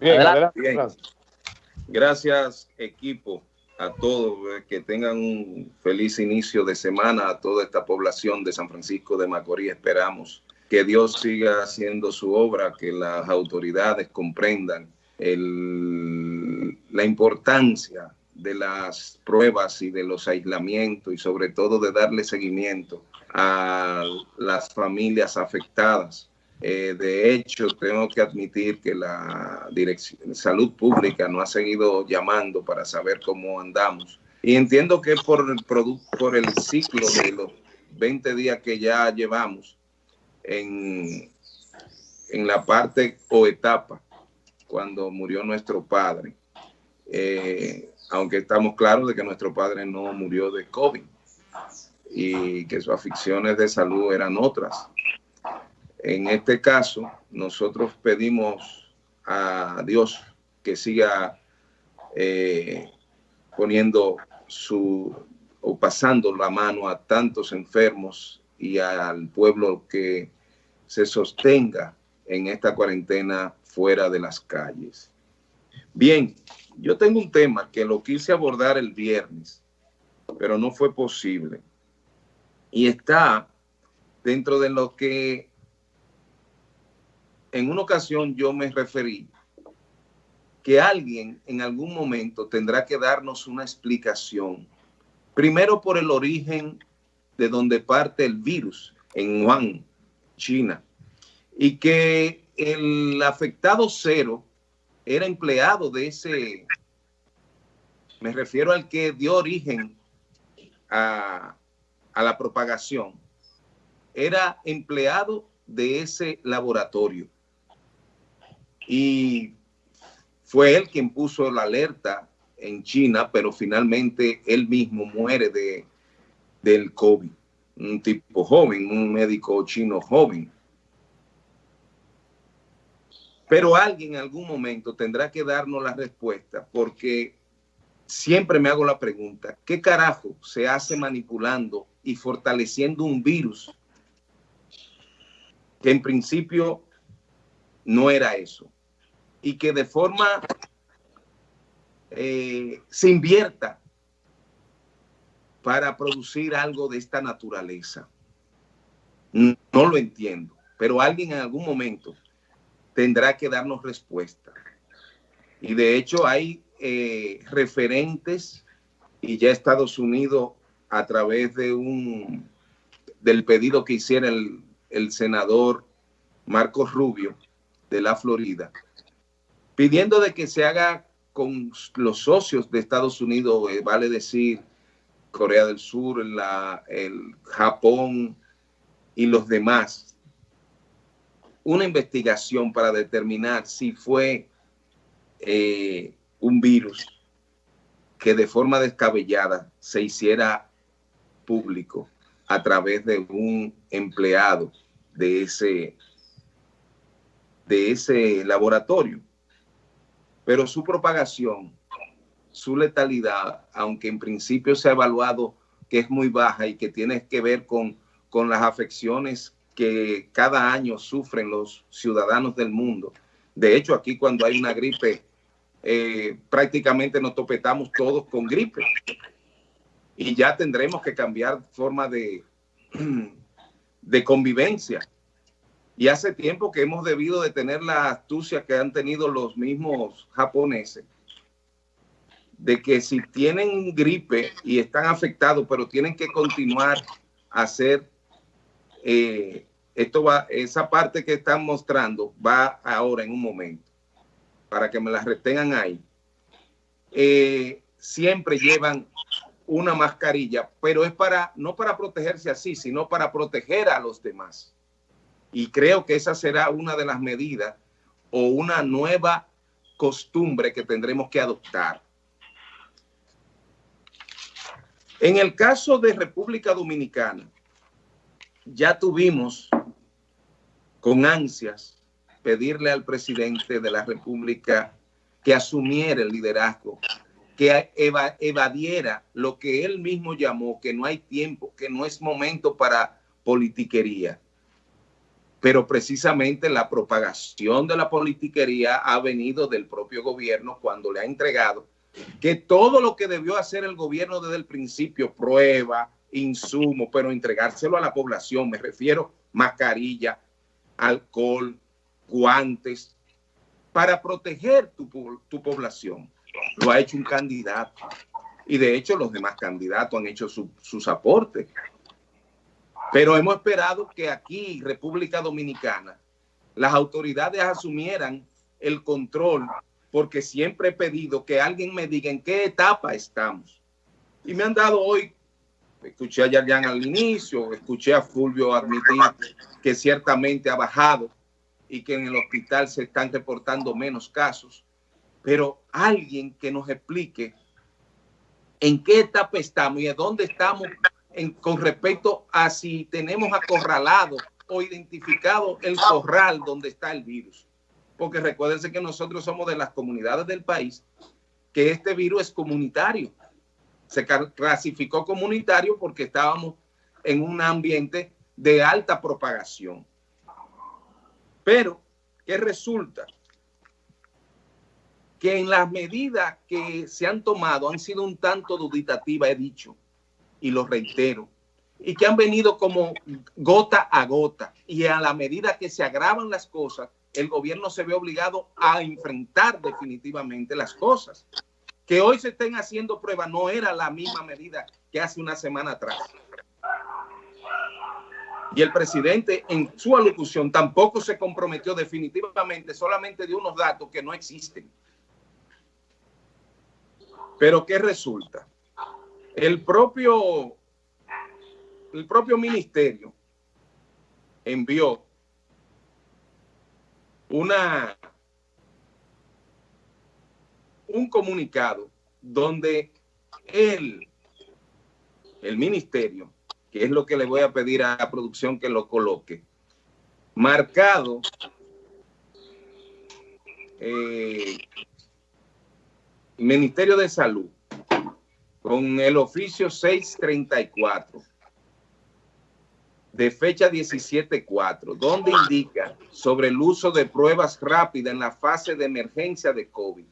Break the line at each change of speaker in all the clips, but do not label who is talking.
Bien, Gracias, equipo, a todos. Eh, que tengan un feliz inicio de semana a toda esta población de San Francisco de Macorís. Esperamos que Dios siga haciendo su obra, que las autoridades comprendan la importancia de las pruebas y de los aislamientos y sobre todo de darle seguimiento a las familias afectadas. Eh, de hecho, tengo que admitir que la Dirección Salud Pública no ha seguido llamando para saber cómo andamos. Y entiendo que por el, por el ciclo de los 20 días que ya llevamos en, en la parte o etapa cuando murió nuestro padre. Eh, aunque estamos claros de que nuestro padre no murió de COVID y que sus aficiones de salud eran otras. En este caso, nosotros pedimos a Dios que siga eh, poniendo su o pasando la mano a tantos enfermos y al pueblo que se sostenga en esta cuarentena fuera de las calles. Bien, yo tengo un tema que lo quise abordar el viernes, pero no fue posible. Y está dentro de lo que en una ocasión yo me referí que alguien en algún momento tendrá que darnos una explicación. Primero por el origen de donde parte el virus, en Wuhan, China. Y que el afectado cero era empleado de ese, me refiero al que dio origen a, a la propagación, era empleado de ese laboratorio. Y fue él quien puso la alerta en China, pero finalmente él mismo muere de, del COVID. Un tipo joven, un médico chino joven. Pero alguien en algún momento tendrá que darnos la respuesta porque siempre me hago la pregunta, ¿qué carajo se hace manipulando y fortaleciendo un virus que en principio no era eso? Y que de forma eh, se invierta para producir algo de esta naturaleza. No lo entiendo, pero alguien en algún momento tendrá que darnos respuesta. Y de hecho hay eh, referentes y ya Estados Unidos a través de un del pedido que hiciera el, el senador Marcos Rubio de la Florida, pidiendo de que se haga con los socios de Estados Unidos, eh, vale decir Corea del Sur, la, el Japón y los demás, una investigación para determinar si fue eh, un virus que de forma descabellada se hiciera público a través de un empleado de ese, de ese laboratorio. Pero su propagación, su letalidad, aunque en principio se ha evaluado que es muy baja y que tiene que ver con, con las afecciones que cada año sufren los ciudadanos del mundo. De hecho, aquí cuando hay una gripe, eh, prácticamente nos topetamos todos con gripe. Y ya tendremos que cambiar forma de, de convivencia. Y hace tiempo que hemos debido de tener la astucia que han tenido los mismos japoneses, de que si tienen gripe y están afectados, pero tienen que continuar a hacer eh, esto va, esa parte que están mostrando va ahora en un momento, para que me la retengan ahí. Eh, siempre llevan una mascarilla, pero es para, no para protegerse así, sino para proteger a los demás. Y creo que esa será una de las medidas o una nueva costumbre que tendremos que adoptar. En el caso de República Dominicana, ya tuvimos con ansias pedirle al presidente de la República que asumiera el liderazgo, que evadiera lo que él mismo llamó que no hay tiempo, que no es momento para politiquería. Pero precisamente la propagación de la politiquería ha venido del propio gobierno cuando le ha entregado que todo lo que debió hacer el gobierno desde el principio, prueba, insumo, pero entregárselo a la población, me refiero mascarilla, alcohol, guantes, para proteger tu, tu población. Lo ha hecho un candidato. Y de hecho los demás candidatos han hecho sus aportes. Pero hemos esperado que aquí, República Dominicana, las autoridades asumieran el control, porque siempre he pedido que alguien me diga en qué etapa estamos. Y me han dado hoy, escuché a Yarjan al inicio, escuché a Fulvio admitir que ciertamente ha bajado y que en el hospital se están reportando menos casos, pero alguien que nos explique en qué etapa estamos y a dónde estamos con respecto a si tenemos acorralado o identificado el corral donde está el virus. Porque recuérdense que nosotros somos de las comunidades del país que este virus es comunitario. Se clasificó comunitario porque estábamos en un ambiente de alta propagación. Pero, ¿qué resulta? Que en las medidas que se han tomado han sido un tanto duditativas, he dicho, y lo reitero, y que han venido como gota a gota. Y a la medida que se agravan las cosas, el gobierno se ve obligado a enfrentar definitivamente las cosas. Que hoy se estén haciendo pruebas no era la misma medida que hace una semana atrás. Y el presidente en su alocución tampoco se comprometió definitivamente, solamente de unos datos que no existen. Pero ¿qué resulta? El propio, el propio ministerio envió una, un comunicado donde el ministerio, que es lo que le voy a pedir a la producción que lo coloque, marcado eh, Ministerio de Salud, con el oficio 634 de fecha 17.4, donde indica sobre el uso de pruebas rápidas en la fase de emergencia de COVID.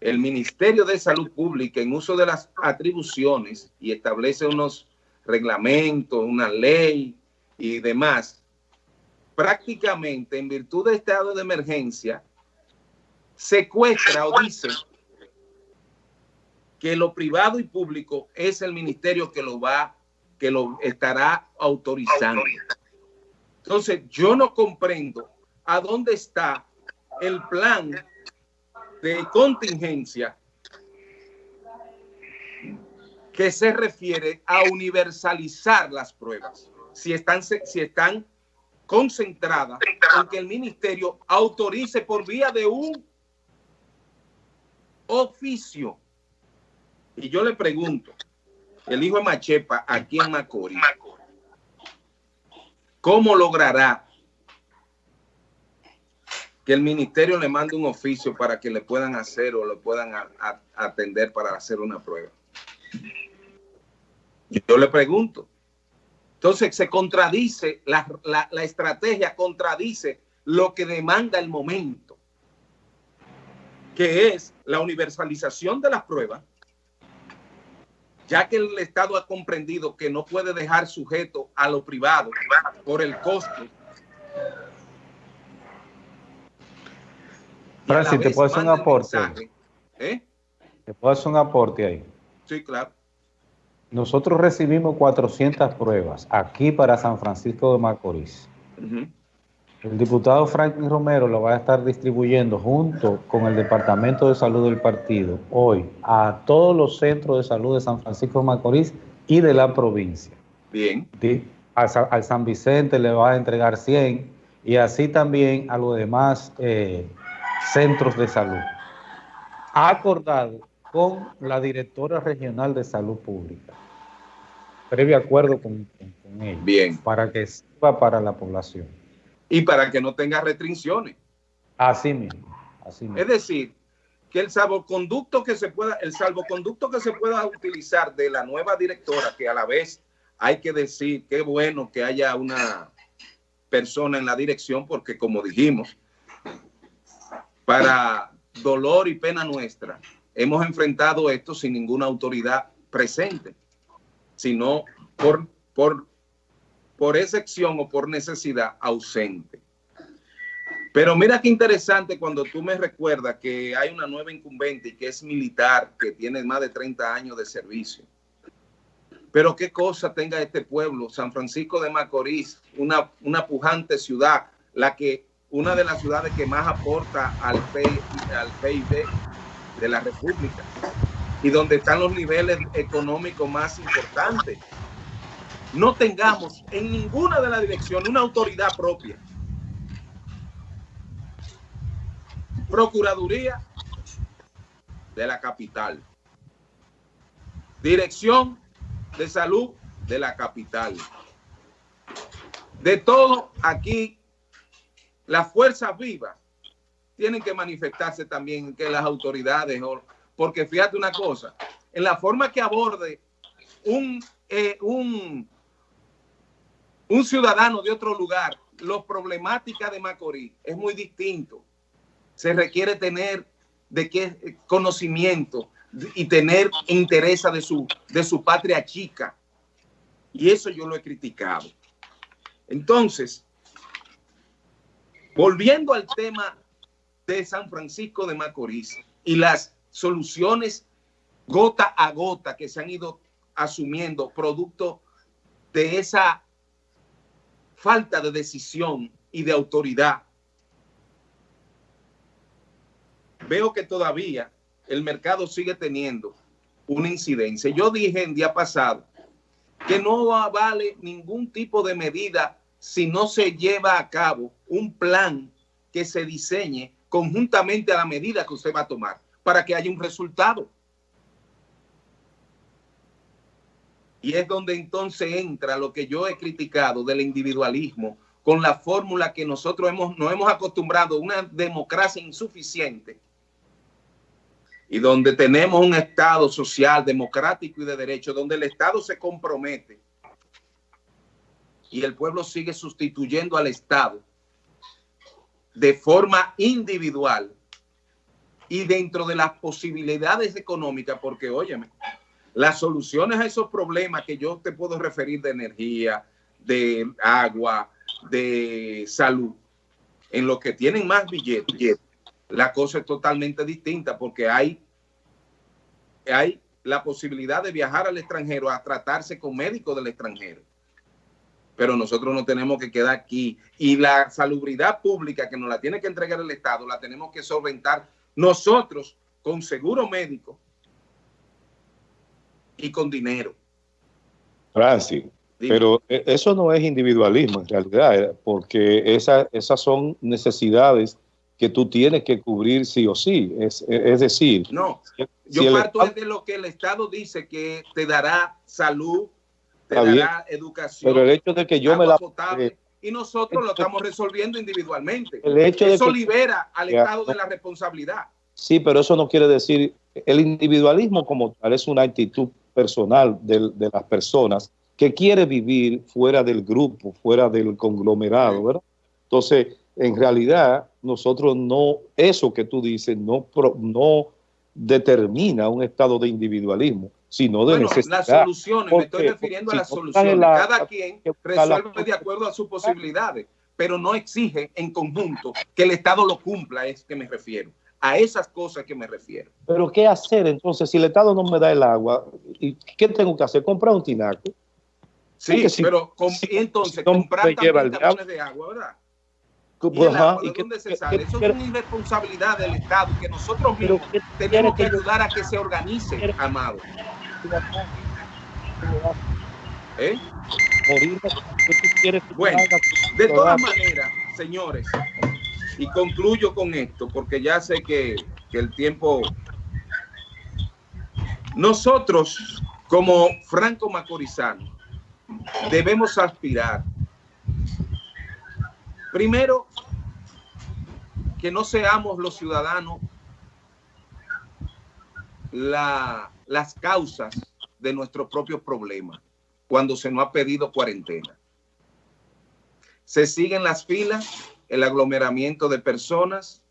El Ministerio de Salud Pública, en uso de las atribuciones y establece unos reglamentos, una ley y demás, prácticamente en virtud de estado de emergencia, secuestra o dice que lo privado y público es el ministerio que lo va, que lo estará autorizando. Entonces, yo no comprendo a dónde está el plan de contingencia que se refiere a universalizar las pruebas. Si están, si están concentradas en que el ministerio autorice por vía de un oficio y yo le pregunto, el hijo de Machepa aquí en Macorís, ¿cómo logrará que el ministerio le mande un oficio para que le puedan hacer o le puedan atender para hacer una prueba? Yo le pregunto. Entonces se contradice, la, la estrategia contradice lo que demanda el momento, que es la universalización de las pruebas ya que el Estado ha comprendido que no puede dejar sujeto a lo privado por el costo.
Francis, ¿te puedo hacer un aporte? ¿eh? ¿Te puedo hacer un aporte ahí?
Sí, claro.
Nosotros recibimos 400 pruebas aquí para San Francisco de Macorís. El diputado Franklin Romero lo va a estar distribuyendo junto con el Departamento de Salud del partido hoy a todos los centros de salud de San Francisco de Macorís y de la provincia.
Bien.
Al, San Vicente le va a entregar 100 y así también a los demás eh, centros de salud. Ha acordado con la directora regional de salud pública, previo acuerdo con, con,
Bien.
para que sirva para la población
y para que no tenga restricciones.
Así mismo, así
Es decir, que el salvoconducto que se pueda, el salvoconducto que se pueda utilizar de la nueva directora, que a la vez hay que decir qué bueno que haya una persona en la dirección porque como dijimos, para dolor y pena nuestra, hemos enfrentado esto sin ninguna autoridad presente, sino por, por, por excepción o por necesidad ausente. Pero mira qué interesante cuando tú me recuerdas que hay una nueva incumbente y que es militar, que tiene más de 30 años de servicio. Pero qué cosa tenga este pueblo, San Francisco de Macorís, una, una pujante ciudad, la que, una de las ciudades que más aporta al, al PIB de la República y donde están los niveles económicos más importantes. No tengamos en ninguna de las direcciones una autoridad propia. Procuraduría de la capital. Dirección de salud de la capital. De todo aquí, las fuerzas vivas tienen que manifestarse también que las autoridades, porque fíjate una cosa, en la forma que aborde un, eh, un, un ciudadano de otro lugar, los problemáticas de Macorís es muy distinto. Se requiere tener de qué conocimiento y tener interés de su, de su patria chica. Y eso yo lo he criticado. Entonces, volviendo al tema de San Francisco de Macorís y las soluciones gota a gota que se han ido asumiendo producto de esa falta de decisión y de autoridad. Veo que todavía el mercado sigue teniendo una incidencia. Yo dije en día pasado que no vale ningún tipo de medida si no se lleva a cabo un plan que se diseñe conjuntamente a la medida que usted va a tomar para que haya un resultado. Y es donde entonces entra lo que yo he criticado del individualismo con la fórmula que nosotros hemos, nos hemos acostumbrado, una democracia insuficiente. Y donde tenemos un Estado social, democrático y de derecho, donde el Estado se compromete y el pueblo sigue sustituyendo al Estado de forma individual y dentro de las posibilidades económicas, porque óyeme, las soluciones a esos problemas que yo te puedo referir de energía, de agua, de salud, en lo que tienen más billetes, la cosa es totalmente distinta porque hay, hay la posibilidad de viajar al extranjero a tratarse con médicos del extranjero pero nosotros no tenemos que quedar aquí. Y la salubridad pública que nos la tiene que entregar el Estado, la tenemos que solventar nosotros con seguro médico y con dinero.
Francis, pero e, eso no es individualismo en realidad, eh, porque esa, esas son necesidades que tú tienes que cubrir sí o sí. Es, es decir...
No, yo parto de lo que el Estado dice que te dará salud, educación.
Pero el hecho de que yo me la...
y nosotros lo estamos resolviendo individualmente. El hecho eso libera al Estado de la responsabilidad.
Sí, pero eso no quiere decir... El individualismo como tal es una actitud personal de, de las personas que quiere vivir fuera del grupo, fuera del conglomerado, ¿verdad? Entonces, en realidad, nosotros no, eso que tú dices, no, no determina un estado de individualismo sino de necesidad.
Las soluciones, me estoy refiriendo a las soluciones. Cada quien resuelve de acuerdo a sus posibilidades, pero no exige en conjunto que el Estado lo cumpla, es que me refiero. A esas cosas que me refiero.
Pero ¿qué hacer entonces si el Estado no me da el agua? ¿Y ¿Qué tengo que hacer? ¿Comprar un tinaco?
Sí, pero entonces comprar también de agua, ¿verdad? ¿Y, dónde se sale? Eso es una irresponsabilidad del Estado, que nosotros mismos tenemos que ayudar a que se organice, amado. ¿Eh? Bueno, de todas maneras, señores, y concluyo con esto, porque ya sé que, el tiempo... Nosotros, como Franco Macorizano, debemos aspirar primero que no seamos los ciudadanos la, las causas de nuestros propios problemas cuando se nos ha pedido cuarentena. Se siguen las filas, el aglomeramiento de personas,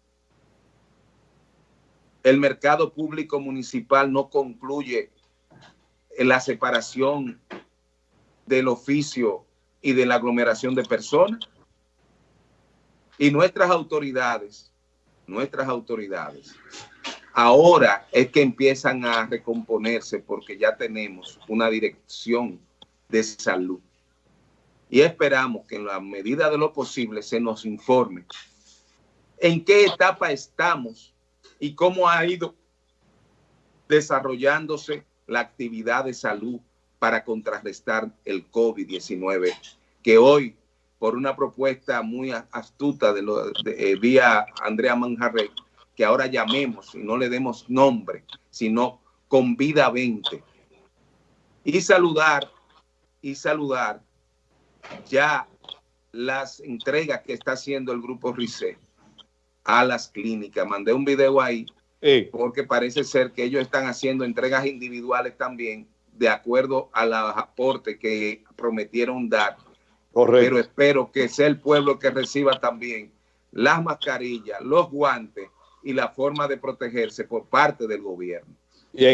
el mercado público municipal no concluye la separación del oficio y de la aglomeración de personas. Y nuestras autoridades, nuestras autoridades, ahora es que empiezan a recomponerse porque ya tenemos una dirección de salud. Y esperamos que en la medida de lo posible se nos informe en qué etapa estamos y cómo ha ido desarrollándose la actividad de salud para contrarrestar el COVID-19, que hoy por una propuesta muy astuta de, lo, de eh, vía Andrea Manjarre, que ahora llamemos y no le demos nombre, sino con vida 20. Y saludar, y saludar ya las entregas que está haciendo el grupo RICE a las clínicas. Mandé un video ahí porque parece ser que ellos están haciendo entregas individuales también de acuerdo a los aportes que prometieron dar pero espero que sea el pueblo que reciba también las mascarillas, los guantes y la forma de protegerse por parte del gobierno.